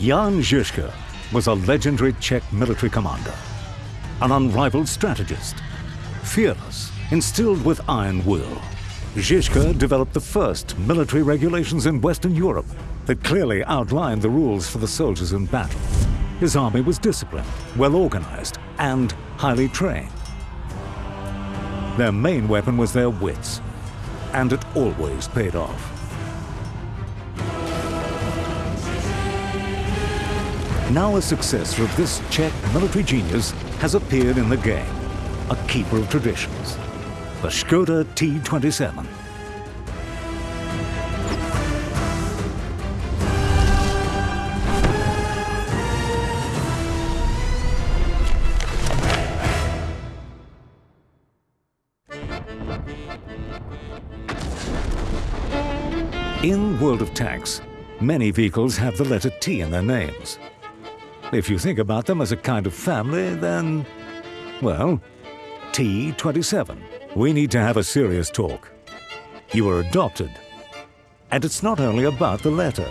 Jan Žižka was a legendary Czech military commander, an unrivaled strategist, fearless, instilled with iron will. Žižka developed the first military regulations in Western Europe that clearly outlined the rules for the soldiers in battle. His army was disciplined, well organized, and highly trained. Their main weapon was their wits, and it always paid off. Now a successor of this Czech military genius has appeared in the game, a keeper of traditions, the Skoda T-27. In World of Tanks, many vehicles have the letter T in their names. If you think about them as a kind of family, then, well, T27. We need to have a serious talk. You were adopted. And it's not only about the letter.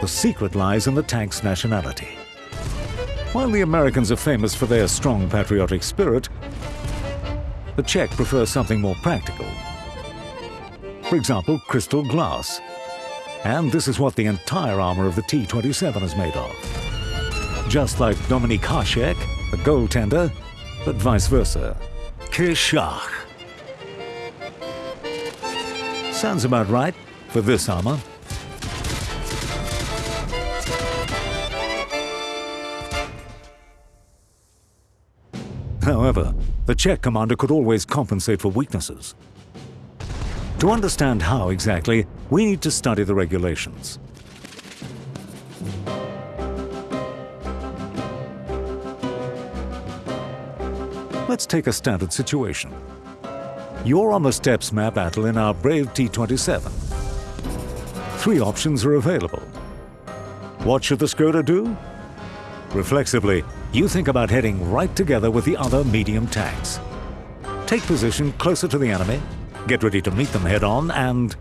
The secret lies in the tank's nationality. While the Americans are famous for their strong patriotic spirit, the Czech prefer something more practical. For example, crystal glass. And this is what the entire armor of the T-27 is made of. Just like Dominik Hasek, the goaltender, but vice versa. Kishach. Sounds about right for this armor. However, the Czech commander could always compensate for weaknesses. To understand how exactly, we need to study the regulations. Let's take a standard situation. You're on the Steppes map battle in our Brave T-27. Three options are available. What should the Skoda do? Reflexively, you think about heading right together with the other medium tanks. Take position closer to the enemy, get ready to meet them head-on, and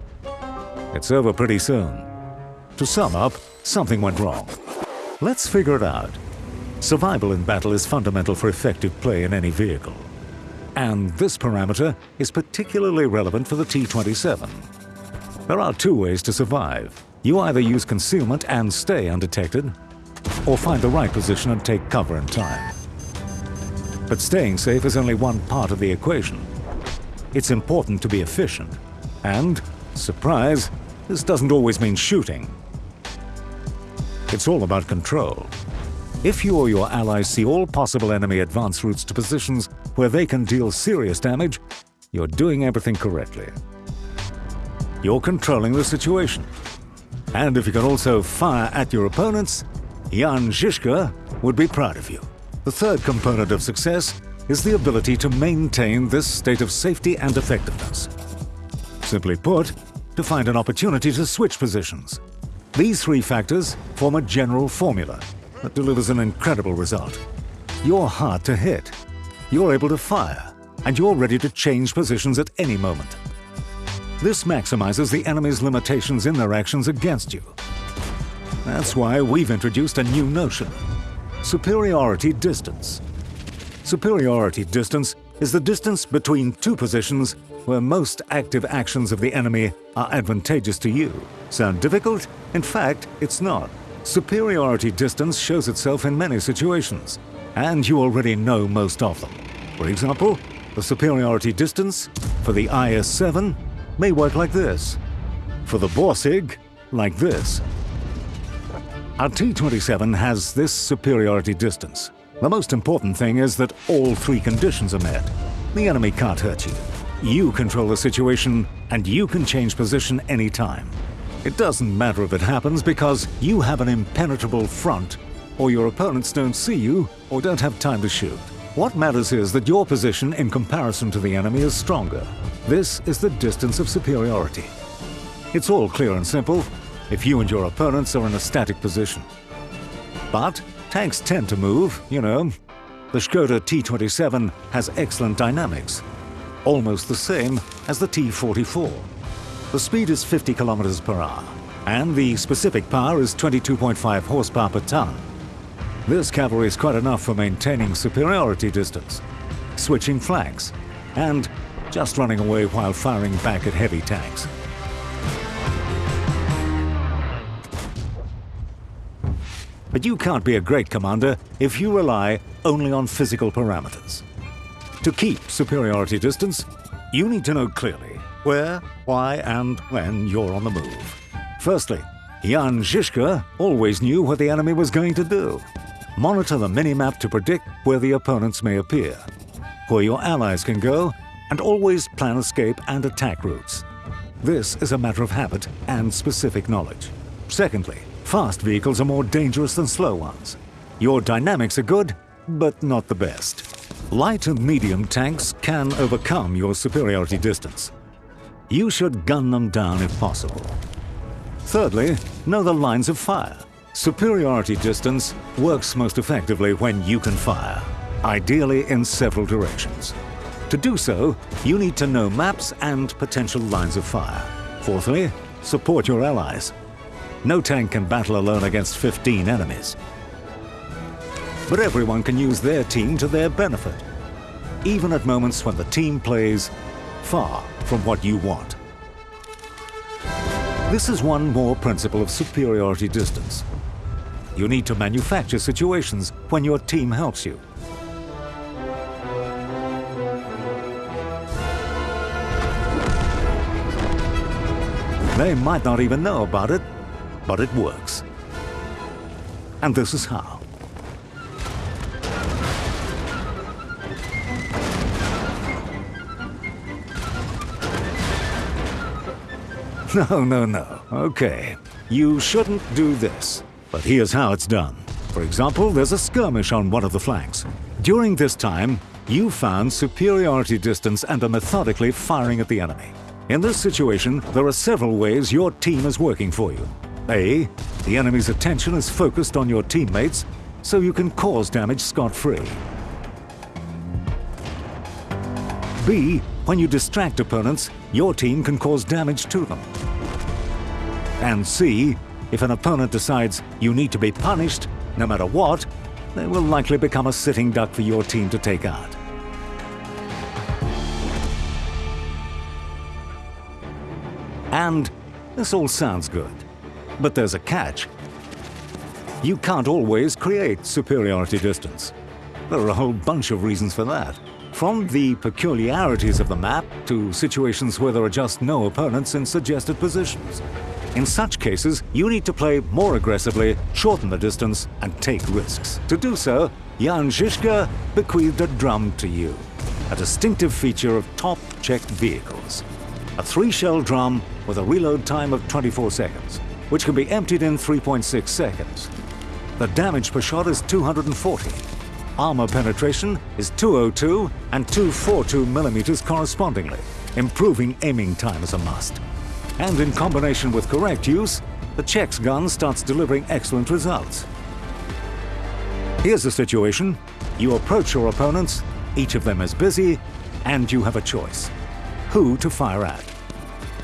it's over pretty soon. To sum up, something went wrong. Let's figure it out. Survival in battle is fundamental for effective play in any vehicle. And this parameter is particularly relevant for the T-27. There are two ways to survive. You either use concealment and stay undetected, or find the right position and take cover in time. But staying safe is only one part of the equation. It's important to be efficient. And, surprise, this doesn't always mean shooting. It's all about control. If you or your allies see all possible enemy advance routes to positions where they can deal serious damage, you're doing everything correctly. You're controlling the situation. And if you can also fire at your opponents, Jan Žižka would be proud of you. The third component of success is the ability to maintain this state of safety and effectiveness. Simply put, to find an opportunity to switch positions. These three factors form a general formula that delivers an incredible result. You're hard to hit, you're able to fire, and you're ready to change positions at any moment. This maximizes the enemy's limitations in their actions against you. That's why we've introduced a new notion, superiority distance. Superiority distance is the distance between two positions where most active actions of the enemy are advantageous to you. Sound difficult? In fact, it's not. Superiority distance shows itself in many situations, and you already know most of them. For example, the superiority distance for the IS-7 may work like this. For the Borsig, like this. Our T-27 has this superiority distance. The most important thing is that all three conditions are met. The enemy can't hurt you. You control the situation, and you can change position anytime. It doesn't matter if it happens because you have an impenetrable front, or your opponents don't see you, or don't have time to shoot. What matters is that your position in comparison to the enemy is stronger. This is the distance of superiority. It's all clear and simple if you and your opponents are in a static position. But tanks tend to move, you know. The Skoda T-27 has excellent dynamics, almost the same as the T-44. The speed is 50 kilometers per hour. and the specific power is 22.5 horsepower per ton. This cavalry is quite enough for maintaining superiority distance, switching flanks, and just running away while firing back at heavy tanks. But you can't be a great commander if you rely only on physical parameters. To keep superiority distance, you need to know clearly where, why, and when you're on the move. Firstly, Jan Žižka always knew what the enemy was going to do. Monitor the minimap to predict where the opponents may appear, where your allies can go, and always plan escape and attack routes. This is a matter of habit and specific knowledge. Secondly, fast vehicles are more dangerous than slow ones. Your dynamics are good, but not the best. Light and medium tanks can overcome your superiority distance. You should gun them down if possible. Thirdly, know the lines of fire. Superiority distance works most effectively when you can fire, ideally in several directions. To do so, you need to know maps and potential lines of fire. Fourthly, support your allies. No tank can battle alone against 15 enemies. But everyone can use their team to their benefit, even at moments when the team plays far from what you want. This is one more principle of superiority distance. You need to manufacture situations when your team helps you. They might not even know about it, but it works. And this is how. No, no, no. Okay. You shouldn't do this. But here's how it's done. For example, there's a skirmish on one of the flanks. During this time, you found superiority distance and are methodically firing at the enemy. In this situation, there are several ways your team is working for you. A. The enemy's attention is focused on your teammates, so you can cause damage scot-free. B. When you distract opponents, your team can cause damage to them. And C, if an opponent decides you need to be punished, no matter what, they will likely become a sitting duck for your team to take out. And this all sounds good, but there's a catch. You can't always create superiority distance. There are a whole bunch of reasons for that. From the peculiarities of the map to situations where there are just no opponents in suggested positions. In such cases, you need to play more aggressively, shorten the distance, and take risks. To do so, Jan Žižka bequeathed a drum to you, a distinctive feature of top Czech vehicles. A three-shell drum with a reload time of 24 seconds, which can be emptied in 3.6 seconds. The damage per shot is 240, Armor penetration is 202 and 242 millimeters correspondingly. Improving aiming time is a must. And in combination with correct use, the Czech's gun starts delivering excellent results. Here's the situation. You approach your opponents, each of them is busy, and you have a choice. Who to fire at.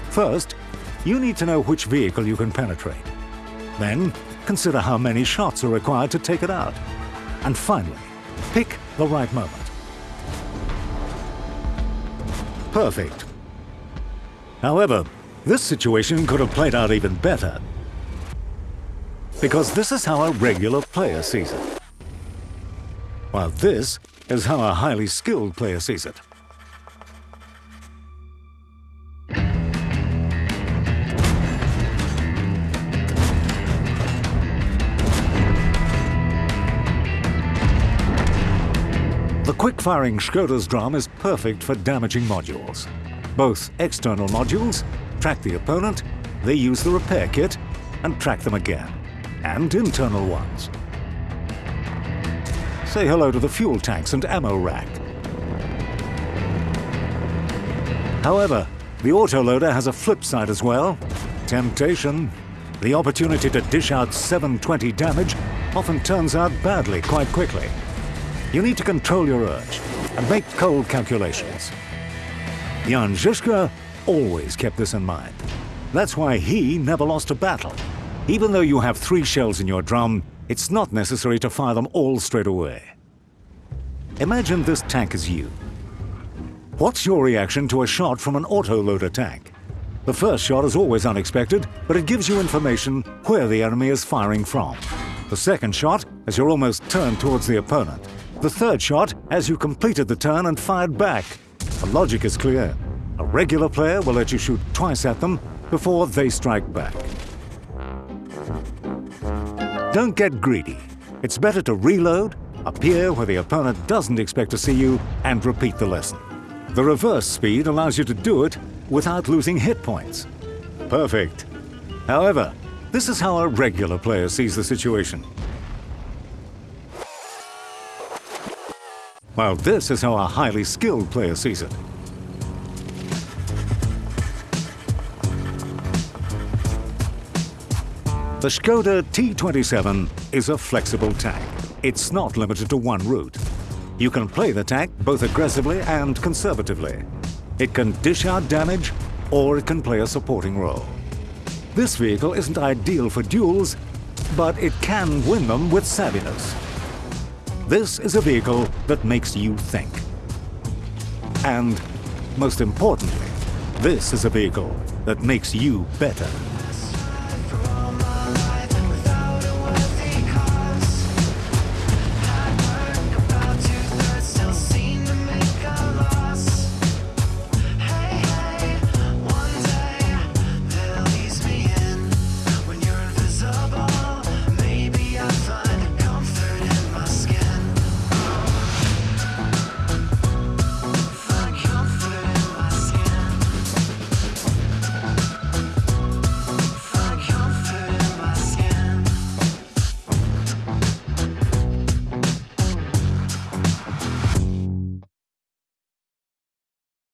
First, you need to know which vehicle you can penetrate. Then, consider how many shots are required to take it out. And finally, Pick the right moment. Perfect. However, this situation could have played out even better. Because this is how a regular player sees it. While this is how a highly skilled player sees it. Quick-firing Schroeder's drum is perfect for damaging modules. Both external modules track the opponent, they use the repair kit, and track them again. And internal ones. Say hello to the fuel tanks and ammo rack. However, the autoloader has a flip side as well. Temptation. The opportunity to dish out 720 damage often turns out badly quite quickly. You need to control your urge and make cold calculations. Jan Žižka always kept this in mind. That's why he never lost a battle. Even though you have three shells in your drum, it's not necessary to fire them all straight away. Imagine this tank is you. What's your reaction to a shot from an auto-loader tank? The first shot is always unexpected, but it gives you information where the enemy is firing from. The second shot as you're almost turned towards the opponent. The third shot as you completed the turn and fired back. The logic is clear. A regular player will let you shoot twice at them before they strike back. Don't get greedy. It's better to reload, appear where the opponent doesn't expect to see you, and repeat the lesson. The reverse speed allows you to do it without losing hit points. Perfect. However, this is how a regular player sees the situation. While this is how a highly skilled player sees it. The Skoda T27 is a flexible tank. It's not limited to one route. You can play the tank both aggressively and conservatively. It can dish out damage, or it can play a supporting role. This vehicle isn't ideal for duels, but it can win them with savviness. This is a vehicle that makes you think. And, most importantly, this is a vehicle that makes you better.